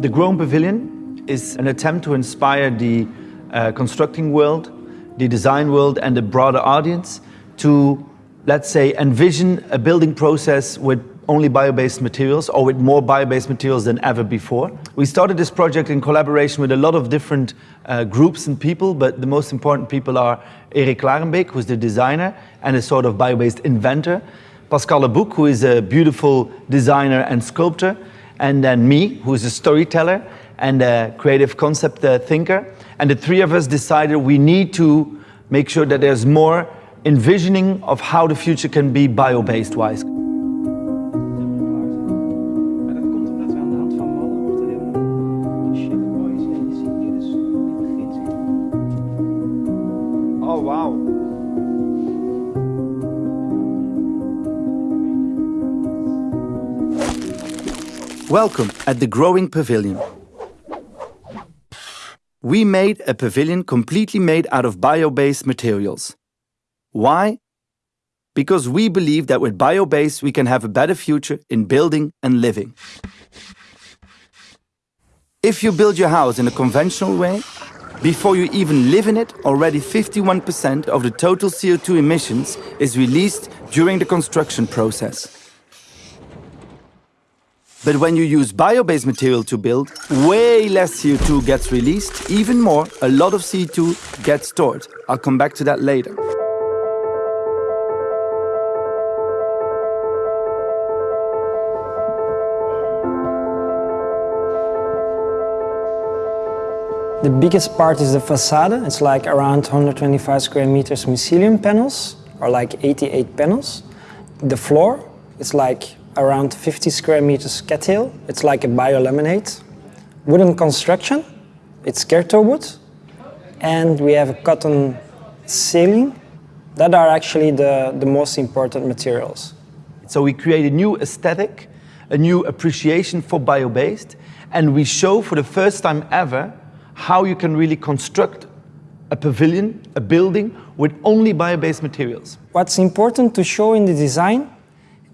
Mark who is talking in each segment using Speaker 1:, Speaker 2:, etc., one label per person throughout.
Speaker 1: The Grown Pavilion is an attempt to inspire the uh, constructing world, the design world and the broader audience to, let's say, envision a building process with only bio-based materials or with more bio-based materials than ever before. We started this project in collaboration with a lot of different uh, groups and people, but the most important people are Erik Klarenbeek, who's the designer and a sort of bio-based inventor, Pascal Leboucq, who is a beautiful designer and sculptor, and then me, who is a storyteller and a creative concept uh, thinker. And the three of us decided we need to make sure that there's more envisioning of how the future can be bio-based wise. Welcome at the Growing Pavilion. We made a pavilion completely made out of bio-based materials. Why? Because we believe that with bio-based we can have a better future in building and living. If you build your house in a conventional way, before you even live in it, already 51% of the total CO2 emissions is released during the construction process. But when you use bio-based material to build, way less CO2 gets released. Even more, a lot of CO2 gets stored. I'll come back to that later.
Speaker 2: The biggest part is the facade. It's like around 125 square meters mycelium panels, or like 88 panels. The floor, it's like around 50 square meters cattail. It's like a biolaminate. Wooden construction, it's Kerto wood. And we have a cotton ceiling. That are actually the, the most important materials.
Speaker 1: So we create a new aesthetic, a new appreciation for bio-based, and we show for the first time ever how you can really construct a pavilion, a building, with only bio-based materials.
Speaker 2: What's important to show in the design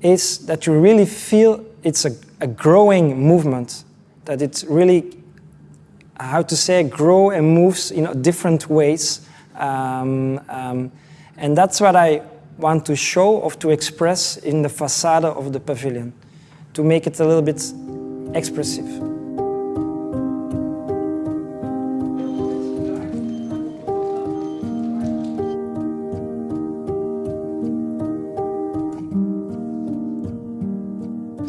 Speaker 2: is that you really feel it's a, a growing movement, that it's really, how to say, grow and moves in different ways. Um, um, and that's what I want to show or to express in the facade of the pavilion, to make it a little bit expressive.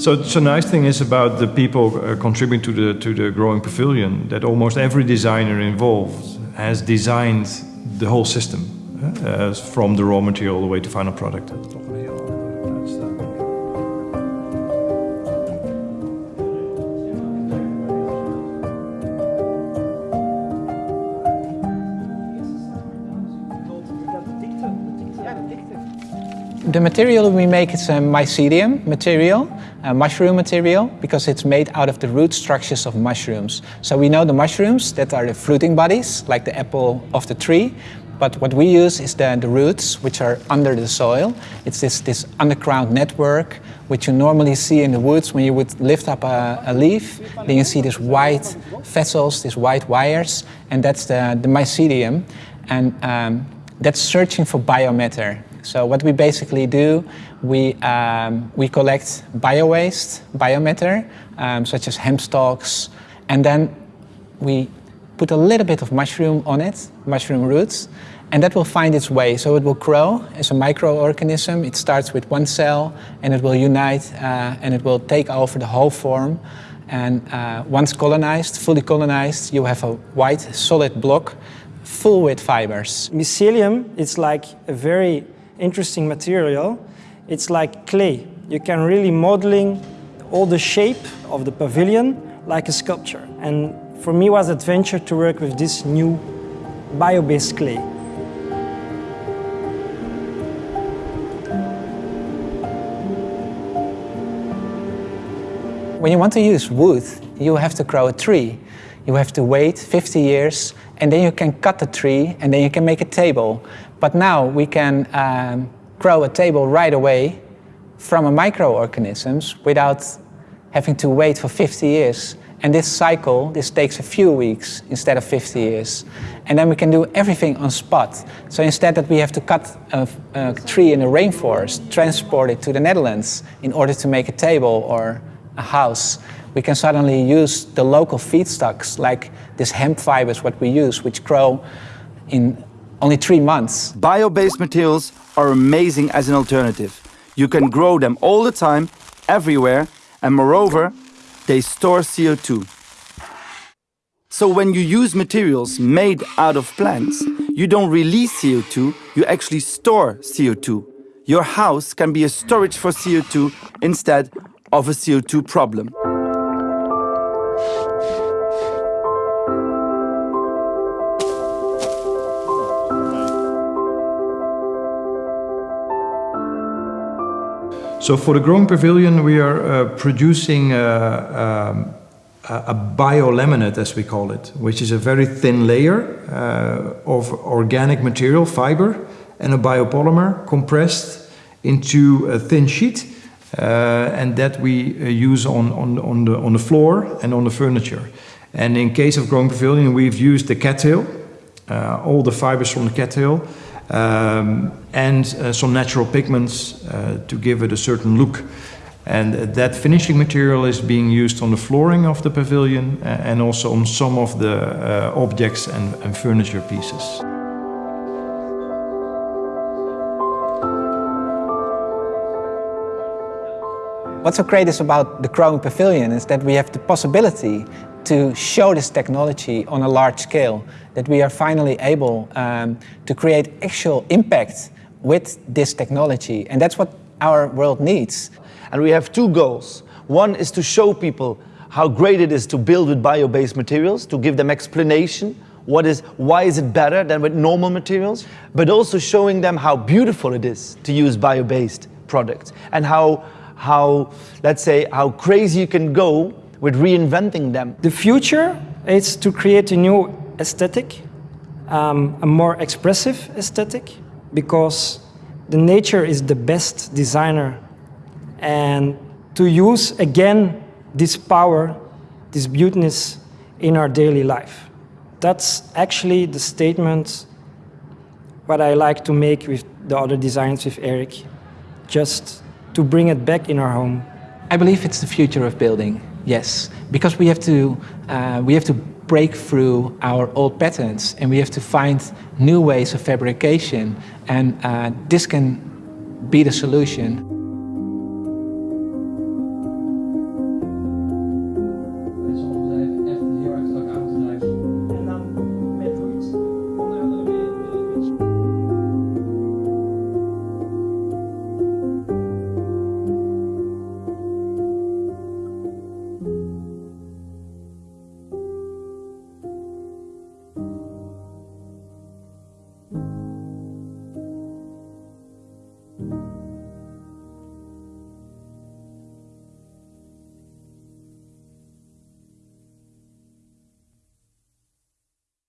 Speaker 3: So, so nice thing is about the people uh, contributing to the to the growing pavilion that almost every designer involved has designed the whole system uh, from the raw material all the way to final product.
Speaker 4: The material we make is a mycelium material mushroom material because it's made out of the root structures of mushrooms. So we know the mushrooms that are the fruiting bodies, like the apple of the tree, but what we use is the, the roots, which are under the soil. It's this, this underground network, which you normally see in the woods when you would lift up a, a leaf. Then you see these white vessels, these white wires, and that's the, the mycelium. And um, that's searching for biomatter. So what we basically do, we, um, we collect bio-waste, biomatter, um, such as hemp stalks, and then we put a little bit of mushroom on it, mushroom roots, and that will find its way. So it will grow as a microorganism. It starts with one cell, and it will unite, uh, and it will take over the whole form. And uh, once colonized, fully colonized, you have a white solid block full with fibers.
Speaker 2: Mycelium is like a very interesting material. It's like clay. You can really modeling all the shape of the pavilion like a sculpture. And for me was adventure to work with this new bio-based clay.
Speaker 4: When you want to use wood, you have to grow a tree. You have to wait 50 years and then you can cut the tree and then you can make a table. But now we can um, grow a table right away from a microorganisms without having to wait for 50 years And this cycle, this takes a few weeks instead of 50 years. And then we can do everything on spot. So instead that we have to cut a, a tree in the rainforest, transport it to the Netherlands in order to make a table or a house, we can suddenly use the local feedstocks like this hemp fibers what we use, which grow in only three months.
Speaker 1: Bio-based materials are amazing as an alternative. You can grow them all the time, everywhere, and moreover, they store CO2. So when you use materials made out of plants, you don't release CO2, you actually store CO2. Your house can be a storage for CO2 instead of a CO2 problem.
Speaker 3: So for the growing pavilion, we are uh, producing uh, um, a biolaminate, as we call it, which is a very thin layer uh, of organic material, fiber, and a biopolymer compressed into a thin sheet, uh, and that we uh, use on, on, on, the, on the floor and on the furniture. And in case of growing pavilion, we've used the cattail, uh, all the fibers from the cattail, um, and uh, some natural pigments uh, to give it a certain look. And that finishing material is being used on the flooring of the pavilion uh, and also on some of the uh, objects and, and furniture pieces.
Speaker 4: What's so great is about the Growing Pavilion is that we have the possibility to show this technology on a large scale, that we are finally able um, to create actual impact with this technology. And that's what our world needs.
Speaker 1: And we have two goals. One is to show people how great it is to build with bio-based materials, to give them explanation what is, why is it better than with normal materials, but also showing them how beautiful it is to use bio-based products and how, how, let's say, how crazy you can go with reinventing them.
Speaker 2: The future is to create a new aesthetic, um, a more expressive aesthetic, because the nature is the best designer. And to use again this power, this beautiness in our daily life. That's actually the statement what I like to make with the other designs with Erik, just to bring it back in our home.
Speaker 4: I believe it's the future of building. Yes, because we have to uh, we have to break through our old patterns and we have to find new ways of fabrication and uh, this can be the solution.